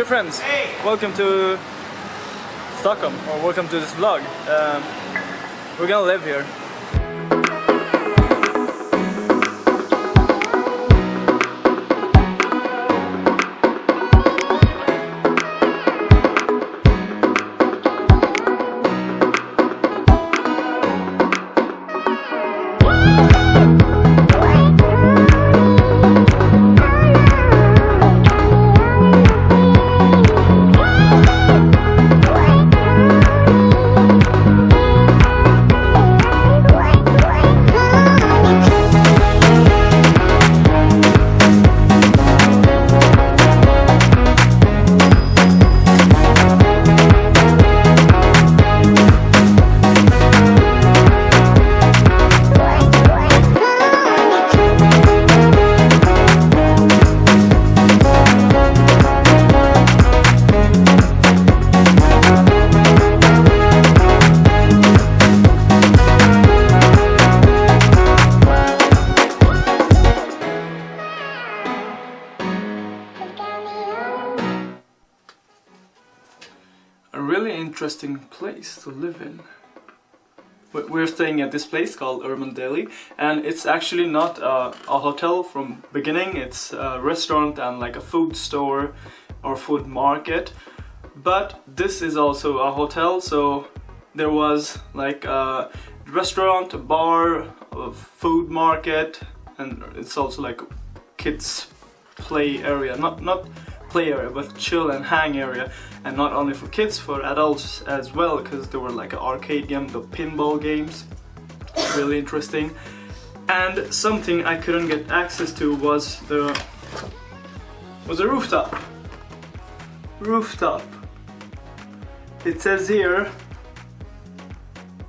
dear friends, welcome to Stockholm, or welcome to this vlog. Um, we're gonna live here. Really interesting place to live in. We're staying at this place called Urban Deli and it's actually not a, a, hotel from beginning, it's a restaurant and like a food store or food market but this is also a hotel. So there was like a restaurant, a bar, a food market and it's also like a kids play area, not, not play area but chill and hang area and not only for kids for adults as well because there were like an arcade game the pinball games really interesting. And something I couldn't get access to was the was a rooftop. Rooftop. It says here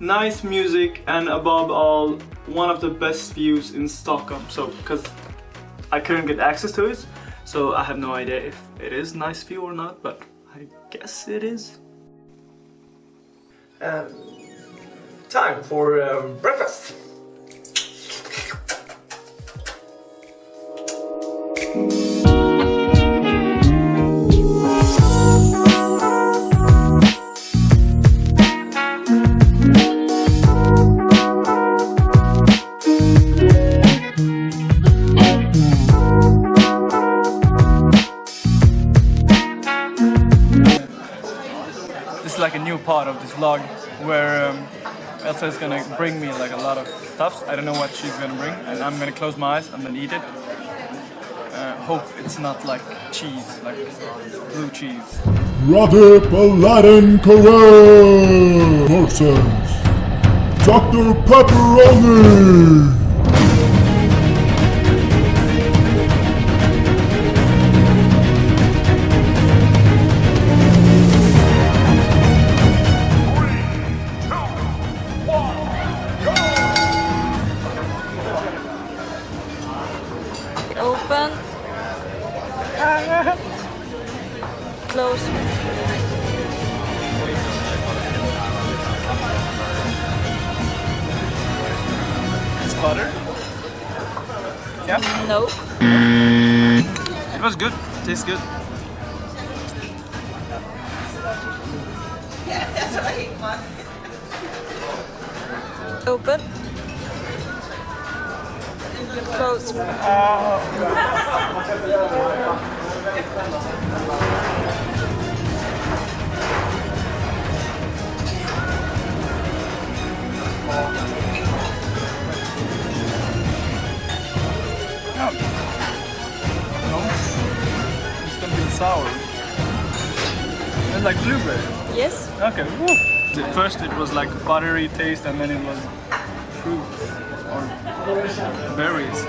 nice music and above all one of the best views in Stockholm. So because I couldn't get access to it so I have no idea if it is nice view or not, but I guess it is. Um, time for um, breakfast. Elsa is gonna bring me like a lot of stuff. I don't know what she's gonna bring and I'm gonna close my eyes and then eat it. Uh, hope it's not like cheese, like blue cheese. Radip Aladdin Corral Parsons Dr. Pepperoni It's butter? Yeah? No. It was good. Tastes good. Open. Close. sour. It's like blueberry. Yes. Okay. Woo. At first it was like buttery taste and then it was fruits or berries.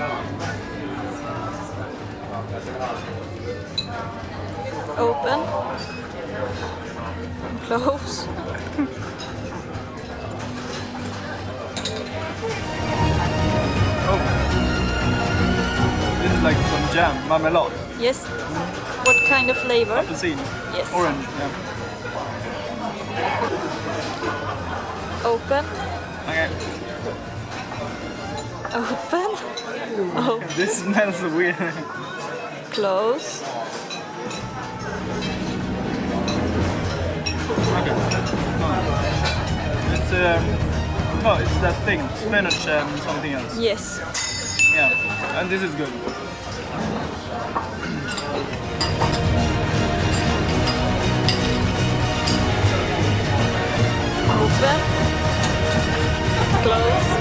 Open. Close. Oh. This is like some jam, marmalade. Yes. What kind of flavor? Apelsine. Yes. Orange, yeah. Open. Okay. Open. Oh. this smells weird. Close. Okay. It's uh. Um, oh, it's that thing, spinach and something else. Yes. Yeah, and this is good. Open. Close.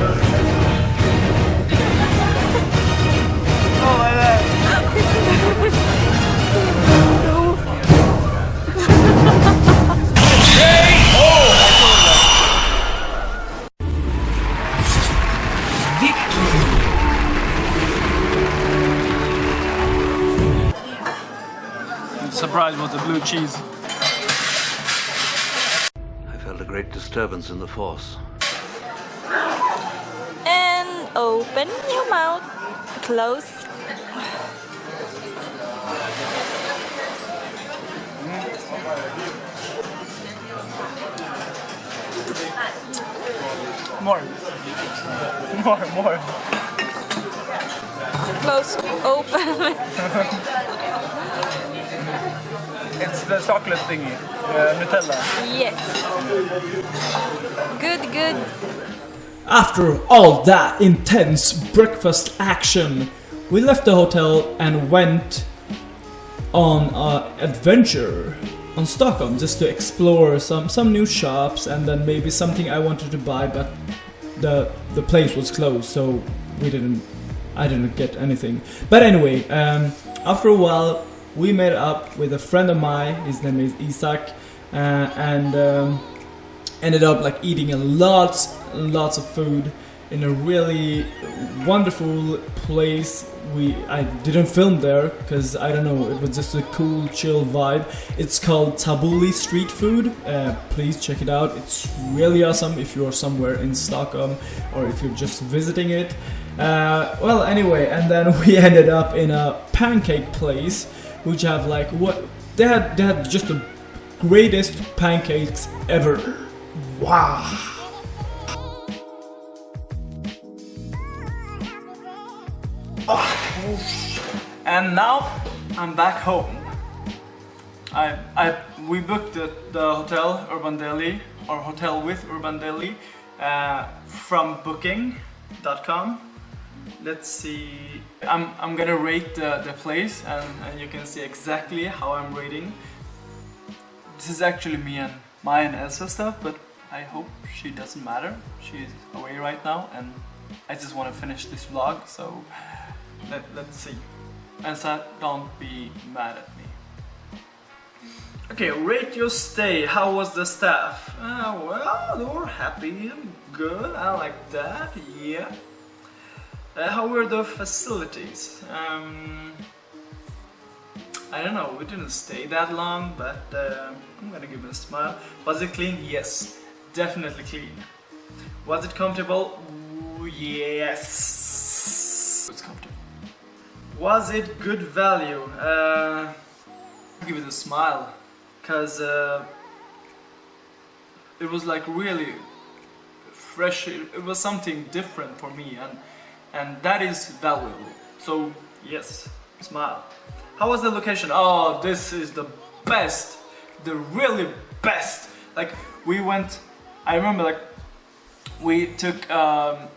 Oh, Surprised with the blue cheese. I felt a great disturbance in the force. And open your mouth. Close. More. More, more. Close. Open. It's the chocolate thingy, uh, Nutella. yes. Good, good. After all that intense breakfast action, we left the hotel and went on an adventure on Stockholm just to explore some, some new shops and then maybe something I wanted to buy, but the the place was closed, so we didn't. I didn't get anything. But anyway, um, after a while, we met up with a friend of mine. His name is Isaac, uh, and. Um, ended up like eating a lots lots of food in a really wonderful place. We I didn't film there because I don't know it was just a cool chill vibe. It's called Tabuli Street Food. Uh, please check it out. It's really awesome if you're somewhere in Stockholm or if you're just visiting it. Uh, well anyway and then we ended up in a pancake place which have like what they had they had just the greatest pancakes ever Wow. And now I'm back home. I, I, we booked the, the hotel Urban Deli or hotel with Urban Deli uh, from Booking.com. Let's see. I'm, I'm gonna rate the, the place and, and you can see exactly how I'm rating. This is actually me and my and Elsa stuff, but I hope she doesn't matter. She's away right now and I just want to finish this vlog, so let, let's see. Elsa, don't be mad at me. Okay, rate your stay. How was the staff? Uh, well, they were happy and good. I like that, yeah. Uh, how were the facilities? Um, I don't know, we didn't stay that long, but uh, I'm gonna give it a smile. Was it clean? Yes, definitely clean. Was it comfortable? Ooh, yes. It's comfortable. Was it good value? Uh, give it a smile, cause uh, it was like really fresh. It, it was something different for me, and and that is valuable. So yes, smile. How was the location? Oh, this is the best, the really best. Like we went, I remember like we took um,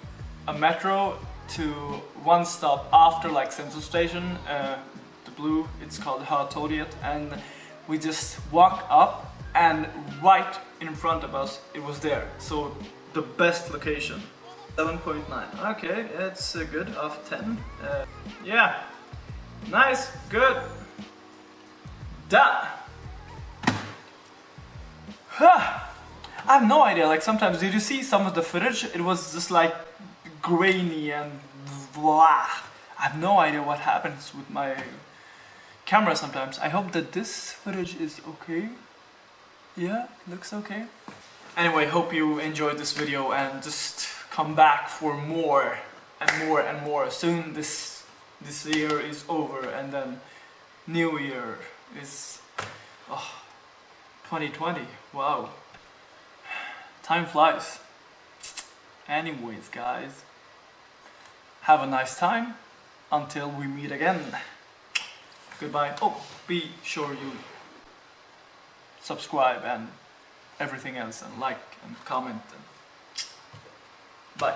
a metro to one stop after like Central Station, uh, the blue, it's called Hötorget, and we just walk up and right in front of us it was there. So the best location. 7.9. Okay, it's uh, good of 10. Uh, yeah, nice, good, done. Huh. I have no idea, like sometimes, did you see some of the footage? It was just like grainy and blah. I have no idea what happens with my camera sometimes. I hope that this footage is okay. Yeah, looks okay. Anyway, hope you enjoyed this video and just come back for more and more and more. Soon this this year is over and then new year is oh, 2020. Wow. Time flies. Anyways, guys, have a nice time until we meet again. goodbye. Oh, be sure you subscribe and everything else, and like and comment. And bye.